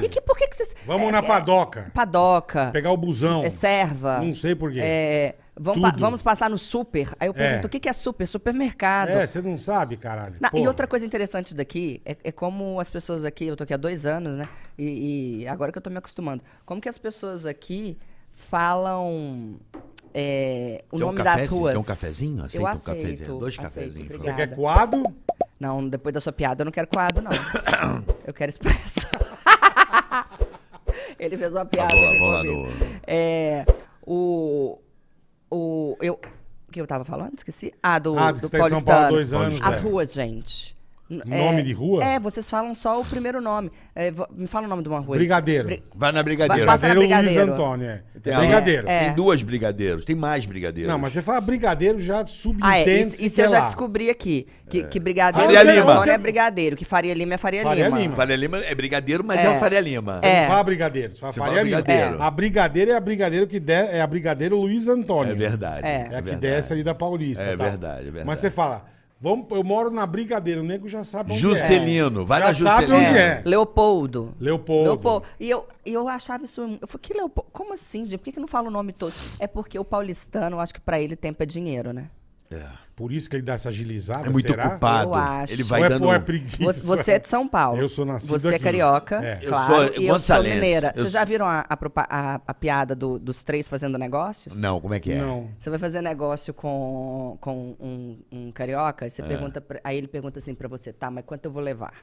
Que, que, por que, que vocês. Vamos é, na é, padoca. padoca. Pegar o busão. É serva. Não sei por quê. É, vamos, pa- vamos passar no super. Aí eu pergunto, É. o que, que é super? Supermercado. É, você não sabe, caralho. Na- e outra coisa interessante daqui é, é como as pessoas aqui, eu tô aqui há dois anos, né? E, e agora que eu tô me acostumando. Como que as pessoas aqui falam é, o Quer um nome das cafezinho? ruas. Quer um cafezinho? Aceita eu um aceito, cafezinho? Dois aceito, cafezinhos, Você quer coado? Não, depois da sua piada eu não quero coado, não. eu quero expresso. Ele fez uma piada. Vamos lá, aqui vamos lá no- É, o, o, eu, o que eu tava falando? Esqueci. Ah, do, Ah, do tá São Paulo há dois anos. As é. ruas, gente. N- Nome de rua? É, vocês falam só o primeiro nome. É, me fala o nome de uma rua. Brigadeiro. Bri- Vai na Brigadeiro. Na Brigadeiro Luiz Brigadeiro. Antônio, é. Tem, É brigadeiro. É. tem duas brigadeiros, tem mais brigadeiros. Não, mas você fala brigadeiro já subentende Ah, é. Isso, isso eu é já lá. descobri aqui. Que, que Brigadeiro Faria Luiz Lima. Antônio é Brigadeiro. Que Faria Lima é Faria, Faria Lima. Lima. Faria Lima é brigadeiro, mas é, É. o Faria Lima. Você É. não fala brigadeiro, você fala Você Faria fala Lima. brigadeiro. A brigadeiro é a brigadeiro que de, é a brigadeiro Luiz Antônio. É verdade. É. É a que desce ali da Paulista. É tá? verdade, é verdade. Mas você fala, vamos, eu moro na brigadeiro, o nego já sabe onde Juscelino, vai Já na sabe Juscelino. onde É. é. Leopoldo. é. Leopoldo. Leopoldo. E eu, eu achava isso. Eu falei, que Leopoldo? Como assim, gente? Por que, que não fala o nome todo? É porque o paulistano, eu acho que pra ele tempo é dinheiro, né? Por isso que ele dá essa agilizada, É muito será? ocupado. Eu acho. Ele vai ou é, dando. é preguiça? Você, você é de São Paulo. Eu sou nascido Você é aqui. carioca, É. Eu claro. sou e eu sou gonçalense. mineira. Eu Vocês já sou- viram a, a propa- a- a piada do- dos três fazendo negócios? Não, como é que é? Não. Você vai fazer negócio com, com um, um carioca, aí, É. você pergunta pra- aí ele pergunta assim pra você, tá, mas quanto eu vou levar?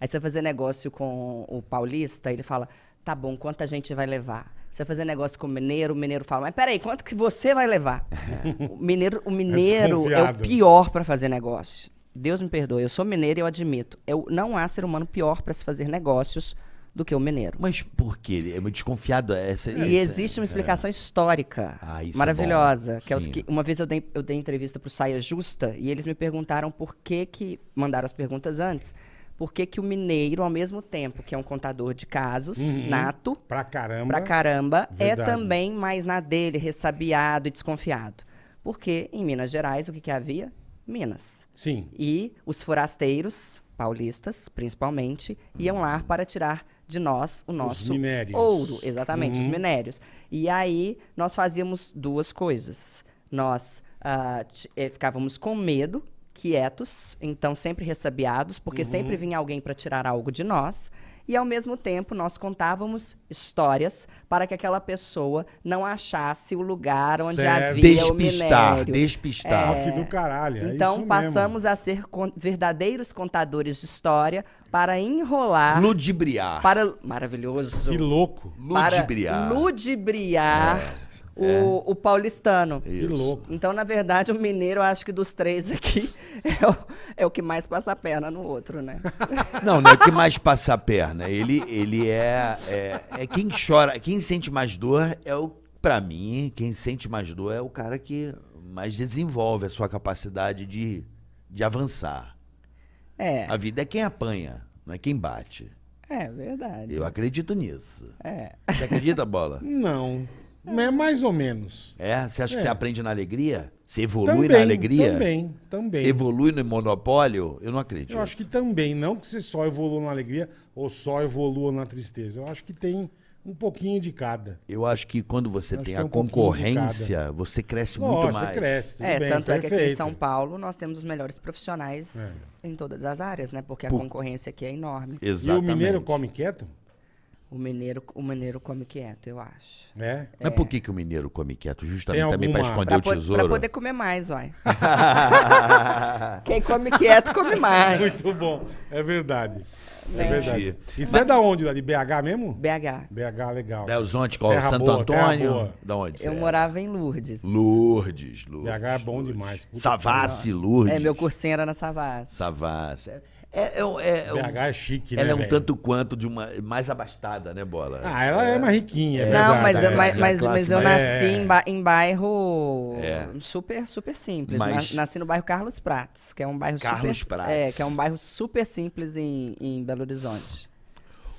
Aí você vai fazer negócio com o paulista, ele fala, tá bom, quanta gente vai levar? Você vai fazer negócio com o mineiro, o mineiro fala, mas peraí, quanto que você vai levar? o mineiro, o mineiro é, o desconfiado. pior pra fazer negócio. Deus me perdoe, eu sou mineiro e eu admito. Eu, não há ser humano pior pra se fazer negócios do que o mineiro. Mas por quê? Ele é muito desconfiado. Essa, E essa- existe uma explicação histórica Ah, é maravilhosa. bom. que é os que, uma vez eu dei, eu dei entrevista para o Saia Justa e eles me perguntaram por que que mandaram as perguntas antes. Por que, que o mineiro, ao mesmo tempo que é um contador de casos, nato, Pra caramba. pra caramba, é também mais na dele, ressabiado e desconfiado. Porque em Minas Gerais, o que, que havia? Minas. Sim. E os forasteiros, paulistas principalmente, iam lá para tirar de nós o nosso ouro. Exatamente, Uhum. os minérios. E aí nós fazíamos duas coisas. Nós ti- eh, ficávamos com medo, quietos, então sempre ressabiados, porque Uhum. sempre vinha alguém para tirar algo de nós. E ao mesmo tempo nós contávamos histórias para que aquela pessoa não achasse o lugar onde Certo. havia Despistar, o minério. despistar. Ó, que do caralho. é Então isso mesmo. passamos a ser con- verdadeiros contadores de história para enrolar Ludibriar. para maravilhoso Que louco. para Ludibriar. ludibriar o, o paulistano. Que louco. Então, na verdade, o mineiro, eu acho que dos três aqui, é o, é o que mais passa a perna no outro, né? Não, não é que mais passa a perna. Ele, ele é, é, é quem chora, quem sente mais dor é o, pra mim, quem sente mais dor é o cara que mais desenvolve a sua capacidade de, de avançar. É, A vida é quem apanha, não é quem bate. é verdade. Eu acredito nisso. É. Você acredita, Bola? Não. É mais ou menos. É? Você acha É. que você aprende na alegria? Você evolui Também, na alegria? Também, também. Evolui no monopólio? Eu não acredito. Eu acho que também. Não que você só evolua na alegria ou só evolua na tristeza. Eu acho que tem um pouquinho de cada. Eu acho que quando você tem é a um concorrência, você cresce muito Nossa, mais. você cresce. Tudo É, bem, tanto é que aqui em perfeito. São Paulo nós temos os melhores profissionais em todas as áreas, né? Porque a Por- concorrência aqui é enorme. E o Exatamente. mineiro come quieto? O mineiro, o mineiro come quieto, eu acho. É. Mas por que, que o mineiro come quieto? Justamente Tem também para alguma- esconder Pra, o po- tesouro. pra poder comer mais, uai. Quem come quieto, come mais. Muito bom. É verdade. É verdade. E você é da onde? Lá de BH mesmo? BH. BH, legal. Belzonte, qual? Terra Santo boa, terra Antônio? boa. Da onde você Eu é? morava em Lourdes. Lourdes, Lourdes. BH é bom demais. Puta Savassi, Lourdes. É, meu cursinho era na Savassi. Savassi. É, é, é, um- é, BH é chique, né? Ela é um velho? tanto quanto de uma mais abastada, né, Bola? Ah, ela é, mais riquinha. é Não, verdade, mas, eu, é. mas, a mas, mas eu nasci É. em, ba- em bairro É. super, super simples. Mas- Na- Nasci no bairro Carlos Prates, que é um bairro Carlos super... Prates. É, que é um bairro super simples em, em Belo Horizonte.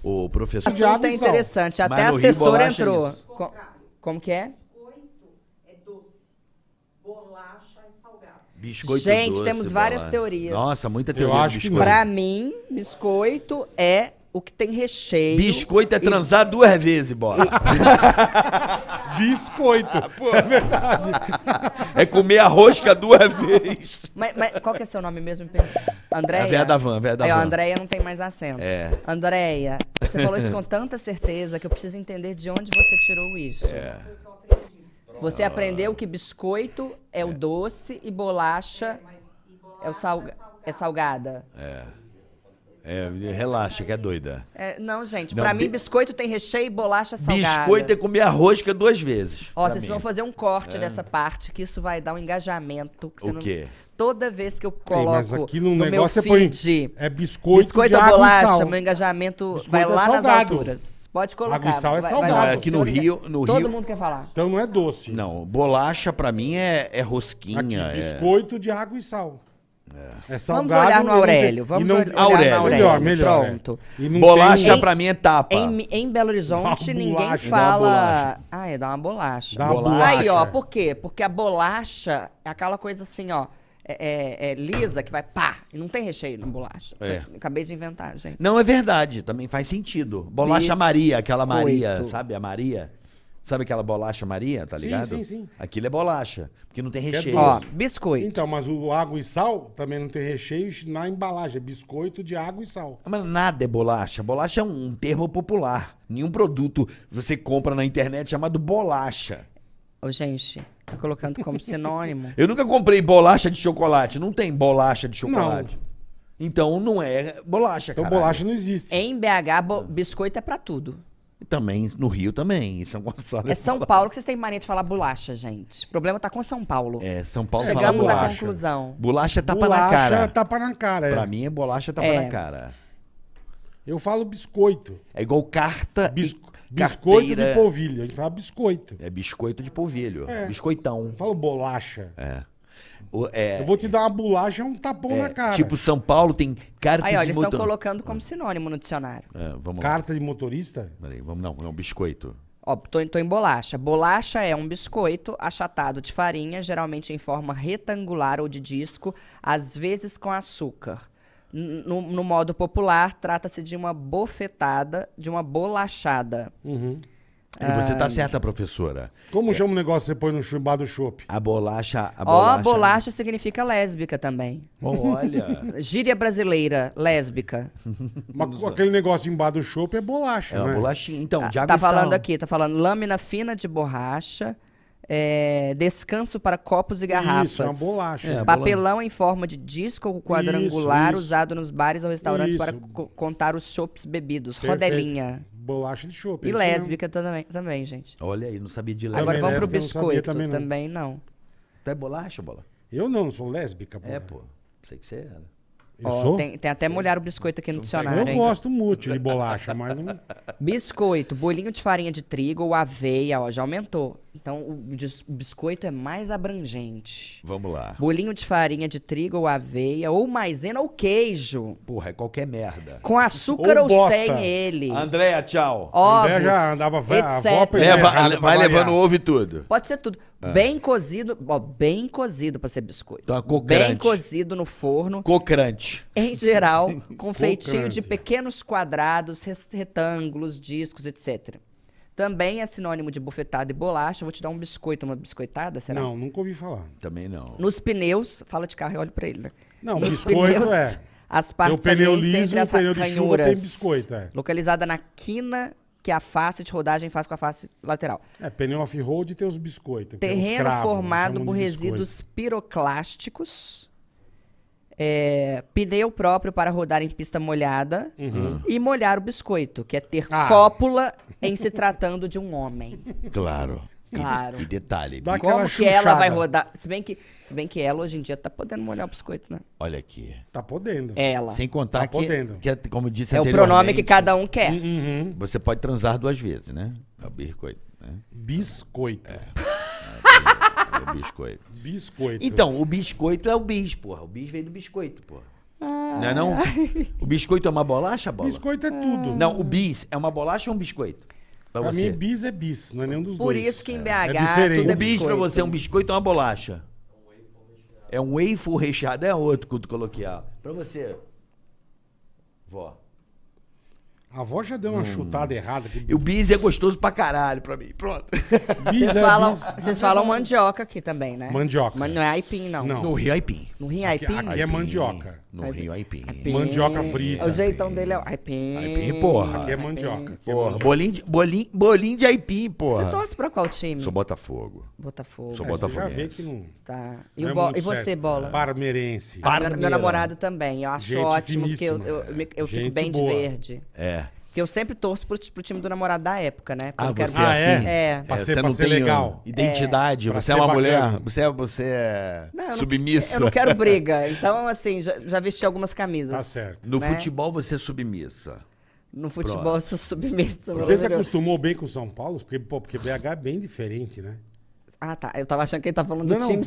O professor. Assunto é interessante. Até a assessora é entrou. como que é? Biscoito Gente, doce, temos várias Bola. teorias. Nossa, muita Eu teoria acho de que biscoito. Pra mim, biscoito é o que tem recheio. Biscoito é e- transar duas vezes, bola. Biscoito. é verdade. É comer a rosca duas vezes. Mas, mas qual que é seu nome mesmo? Andréia? A véia da van, véia da van. Andréia não tem mais acento. É. Andréia, você falou isso com tanta certeza que eu preciso entender de onde você tirou isso. É. Você aprendeu que biscoito é o doce e bolacha é, o salga é salgada. É, relaxa, que é doida. É, não, gente, Não, pra bi- mim biscoito tem recheio e bolacha salgada. Biscoito é comer a rosca duas vezes. Ó, vocês mim. vão fazer um corte dessa parte, que isso vai dar um engajamento. que você O não- quê? Toda vez que eu Ei, coloco mas aqui no, no meu negócio põe. feed É biscoito, biscoito de ou água e bolacha, sal. meu engajamento Biscoito vai é lá nas alturas. Pode colocar. Água e sal é vai- salgado. vai lá. Não, aqui no Rio- no Todo Rio- mundo quer falar. Então não é doce. Não, bolacha pra mim é, é Aqui, rosquinha. é- biscoito de água e sal. É, salgado. Vamos olhar no Aurélio. Vamos não- olhar no Aurélio. Melhor, melhor. é. Pronto. E não Bolacha tem- pra mim é tapa. Em, em Belo Horizonte, ninguém fala. Ah, é, dá uma bolacha. Dá uma Bolacha. Aí, ó, por quê? Porque a bolacha é aquela coisa assim, ó. É, é- é lisa que vai pá. E não tem recheio na bolacha. É. Acabei de inventar, gente. Não, é verdade, também faz sentido. Bolacha Maria, aquela Maria, Biscoito. sabe a Maria? Sabe aquela bolacha Maria, tá Sim, ligado? sim, sim. Aquilo é bolacha, porque não tem recheio. Ó, biscoito. Então, mas o água e sal também não tem recheio na embalagem. É biscoito de água e sal. Mas nada é bolacha. Bolacha é um termo popular. Nenhum produto você compra na internet chamado bolacha. Ô, gente, tá colocando como sinônimo. Eu nunca comprei bolacha de chocolate. Não tem bolacha de chocolate. Não. Então não é bolacha, Então caralho. bolacha não existe. Em BH, bo- biscoito é pra tudo. Também no Rio também. Em São Gonçalo. É São Paulo que vocês têm mania de falar bolacha, gente. O problema tá com São Paulo. É, São Paulo fala Chegamos à bolacha. conclusão. Bolacha é tapa bolacha, na cara. tapa na cara. é. Pra mim é bolacha tapa É. na cara. Eu falo biscoito. É igual carta Bis- e biscoito carteira. de polvilho. A gente fala biscoito. É biscoito de polvilho. É. Biscoitão. Eu falo bolacha. É. O- é, Eu vou te dar uma bolacha, é um tapão é, na cara. Tipo, São Paulo tem carta Aí, ó, de eles estão colocando como sinônimo no dicionário. É, vamos lá. Carta de motorista? Peraí, vamos não, não, biscoito. Ó, tô, tô em bolacha. Bolacha é um biscoito achatado de farinha, geralmente em forma retangular ou de disco, às vezes com açúcar. No, no modo popular, trata-se de uma bofetada, de uma bolachada. Uhum. E você tá certa, professora. Como chama o negócio que você põe no chumbado do chopp? A bolacha... A Ó, bolacha... bolacha significa lésbica também. Olha... Gíria brasileira, lésbica. Mas aquele negócio embaixo do chopp é bolacha, É uma né? bolachinha. Então, Ah, de água tá e sal. falando aqui, tá falando lâmina fina de borracha, é, descanso para copos e garrafas. Isso, é uma bolacha. É, Papelão em forma de disco ou quadrangular Isso, isso. usado nos bares ou restaurantes para co- contar os chopps bebidos. Perfeito. Rodelinha. Bolacha de chopp. E é mesmo. lésbica também, também, gente. Olha aí, não sabia de Também Agora vamos pro lésbica eu não biscoito. também Também não. não. Tu é bolacha, bola? Eu não, sou lésbica. É, porra. pô. Sei que você era. Eu Ó, sou? Tem, tem até molhar o biscoito aqui no dicionário. Eu hein? gosto muito de bolacha, mas não... Biscoito, bolinho de farinha de trigo ou aveia, ó, já aumentou. Então o biscoito é mais abrangente. Vamos lá. Bolinho de farinha de trigo ou aveia, ou maisena ou queijo. Porra, é qualquer merda. Com açúcar Ou ou, sem ele. Andréia, tchau. Ovos, André já andava etc. Leva, vai levando ovo e tudo. Pode ser tudo. Bem cozido, ó, bem cozido pra ser biscoito. Então, crocante. bem cozido no forno, Cocrante. em geral, com feitinho de pequenos quadrados, retângulos, discos, etc. Também é sinônimo de bufetada e bolacha. Vou te dar um biscoito, uma biscoitada, será? Não, nunca ouvi falar. Também não. Nos pneus, fala de carro e olho pra ele, né? Não, Nos biscoito é. As partes pneu liso entre as pneu de chuva tem biscoito, é. Localizada na quina que a face de rodagem faz com a face lateral. É, pneu off-road tem os biscoitos. Terreno cravos, formado chamam por resíduos piroclásticos. É, pneu próprio para rodar em pista molhada. E molhar o biscoito, que é ter Uhum. Ah. cópula em se tratando de um homem. Claro. E- Claro. E, detalhe. Dá Como aquela que ela vai chuchada. rodar? Se bem que, se bem que ela hoje em dia tá podendo molhar o biscoito, né? Olha aqui. Tá podendo. Ela. Sem contar Tá que, podendo. que, é- como disse É o pronome que cada um quer. Uhum. Você pode transar duas vezes, né? É o biscoito. Né? Biscoito. É biscoito. Biscoito. Então, o biscoito é o bis, porra. O bis veio do biscoito, porra. Não é não? O biscoito é uma bolacha, bola? Biscoito é tudo. Não, o bis é uma bolacha ou um biscoito? Pra Pra você. mim, bis é bis, não é nenhum dos Por dois. isso que em BH É diferente. tudo é o bis pra biscoito. você é um biscoito ou uma bolacha? É um waffle recheado, é outro que eu coloquei, ó. Pra você. Vó. A avó já deu uma chutada errada. Que... O bis é gostoso pra caralho pra mim. Pronto. Bis Vocês é falam, bis. vocês falam mandioca aqui também, né? Mandioca. Mas não é aipim, não. Não. No Rio Aipim. No Rio Aqui- aipim? aqui é mandioca. No Aipim. Rio Aipim. Aipim. Mandioca frita. O jeitão dele é o aipim. Aipim, porra. Aqui é mandioca. Aqui é Porra, mandioca. bolinho de, bolinho, bolinho de Aipim, porra. Você torce pra qual time? Sou Botafogo. Botafogo. Sou É, você já vê que não. Tá. E, não o é e você, certo. Bola? Parmeirense. Meu, namorado também. Eu acho Gente ótimo que eu, finíssima. eu, eu fico bem de verde. É. Porque eu sempre torço pro, pro time do namorado da época, né? Porque Ah, eu quero você é assim? É. Pra É, ser- você pra não ser tem legal. identidade, Pra você é uma bacana. mulher, você é, você é Não, eu não- submissa. Eu não quero briga. Então, assim, já, já vesti algumas camisas. Tá certo. No né? futebol você é submissa. No futebol eu sou submissa. Você se acostumou bem com São Paulo? Porque, pô, porque BH é bem diferente, né? Ah, tá. Eu tava achando que ele tá falando Não, do não. time.